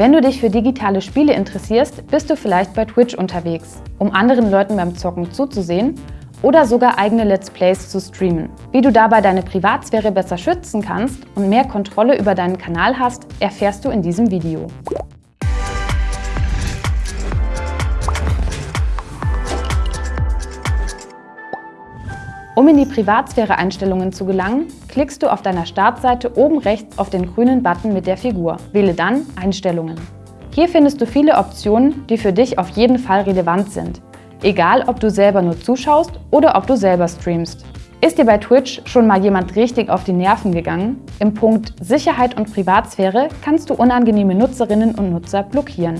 Wenn du dich für digitale Spiele interessierst, bist du vielleicht bei Twitch unterwegs, um anderen Leuten beim Zocken zuzusehen oder sogar eigene Let's Plays zu streamen. Wie du dabei deine Privatsphäre besser schützen kannst und mehr Kontrolle über deinen Kanal hast, erfährst du in diesem Video. Um in die Privatsphäre-Einstellungen zu gelangen, klickst du auf deiner Startseite oben rechts auf den grünen Button mit der Figur. Wähle dann Einstellungen. Hier findest du viele Optionen, die für dich auf jeden Fall relevant sind, egal ob du selber nur zuschaust oder ob du selber streamst. Ist dir bei Twitch schon mal jemand richtig auf die Nerven gegangen? Im Punkt Sicherheit und Privatsphäre kannst du unangenehme Nutzerinnen und Nutzer blockieren.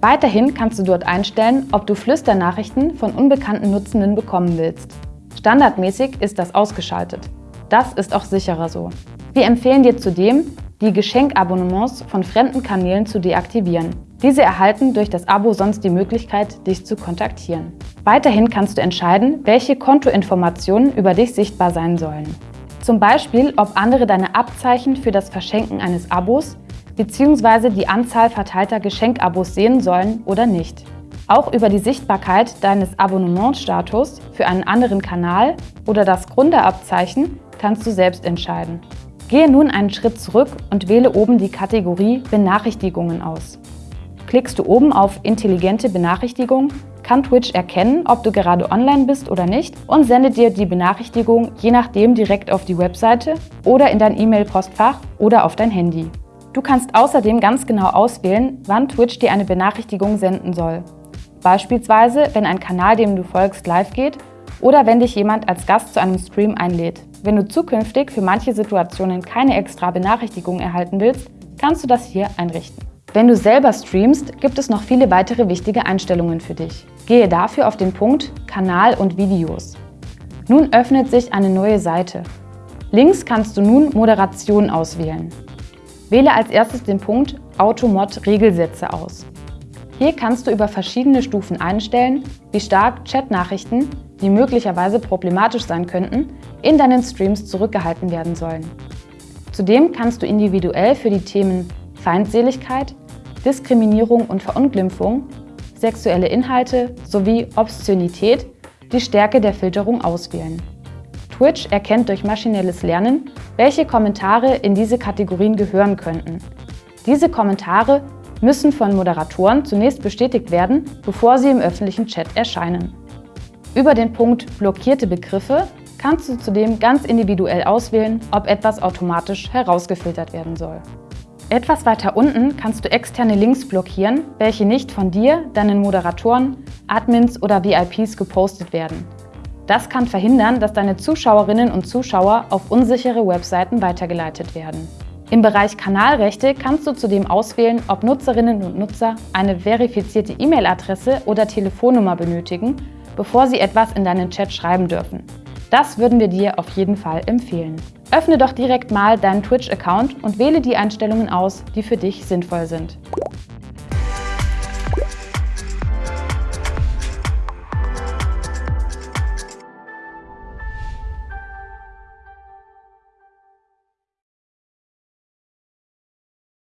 Weiterhin kannst du dort einstellen, ob du Flüsternachrichten von unbekannten Nutzenden bekommen willst. Standardmäßig ist das ausgeschaltet. Das ist auch sicherer so. Wir empfehlen dir zudem, die Geschenkabonnements von fremden Kanälen zu deaktivieren. Diese erhalten durch das Abo sonst die Möglichkeit, dich zu kontaktieren. Weiterhin kannst du entscheiden, welche Kontoinformationen über dich sichtbar sein sollen. Zum Beispiel, ob andere deine Abzeichen für das Verschenken eines Abos bzw. die Anzahl verteilter Geschenkabos sehen sollen oder nicht. Auch über die Sichtbarkeit deines Abonnementstatus für einen anderen Kanal oder das Gründerabzeichen kannst du selbst entscheiden. Gehe nun einen Schritt zurück und wähle oben die Kategorie Benachrichtigungen aus. Klickst du oben auf Intelligente Benachrichtigung, kann Twitch erkennen, ob du gerade online bist oder nicht und sendet dir die Benachrichtigung je nachdem direkt auf die Webseite oder in dein E-Mail-Postfach oder auf dein Handy. Du kannst außerdem ganz genau auswählen, wann Twitch dir eine Benachrichtigung senden soll. Beispielsweise, wenn ein Kanal, dem du folgst, live geht oder wenn dich jemand als Gast zu einem Stream einlädt. Wenn du zukünftig für manche Situationen keine extra Benachrichtigung erhalten willst, kannst du das hier einrichten. Wenn du selber streamst, gibt es noch viele weitere wichtige Einstellungen für dich. Gehe dafür auf den Punkt Kanal und Videos. Nun öffnet sich eine neue Seite. Links kannst du nun Moderation auswählen. Wähle als erstes den Punkt Automod Regelsätze aus. Hier kannst du über verschiedene Stufen einstellen, wie stark Chatnachrichten, die möglicherweise problematisch sein könnten, in deinen Streams zurückgehalten werden sollen. Zudem kannst du individuell für die Themen Feindseligkeit, Diskriminierung und Verunglimpfung, sexuelle Inhalte sowie Obszönität die Stärke der Filterung auswählen. Twitch erkennt durch maschinelles Lernen, welche Kommentare in diese Kategorien gehören könnten. Diese Kommentare müssen von Moderatoren zunächst bestätigt werden, bevor sie im öffentlichen Chat erscheinen. Über den Punkt Blockierte Begriffe kannst du zudem ganz individuell auswählen, ob etwas automatisch herausgefiltert werden soll. Etwas weiter unten kannst du externe Links blockieren, welche nicht von dir, deinen Moderatoren, Admins oder VIPs gepostet werden. Das kann verhindern, dass deine Zuschauerinnen und Zuschauer auf unsichere Webseiten weitergeleitet werden. Im Bereich Kanalrechte kannst du zudem auswählen, ob Nutzerinnen und Nutzer eine verifizierte E-Mail-Adresse oder Telefonnummer benötigen, bevor sie etwas in deinen Chat schreiben dürfen. Das würden wir dir auf jeden Fall empfehlen. Öffne doch direkt mal deinen Twitch-Account und wähle die Einstellungen aus, die für dich sinnvoll sind.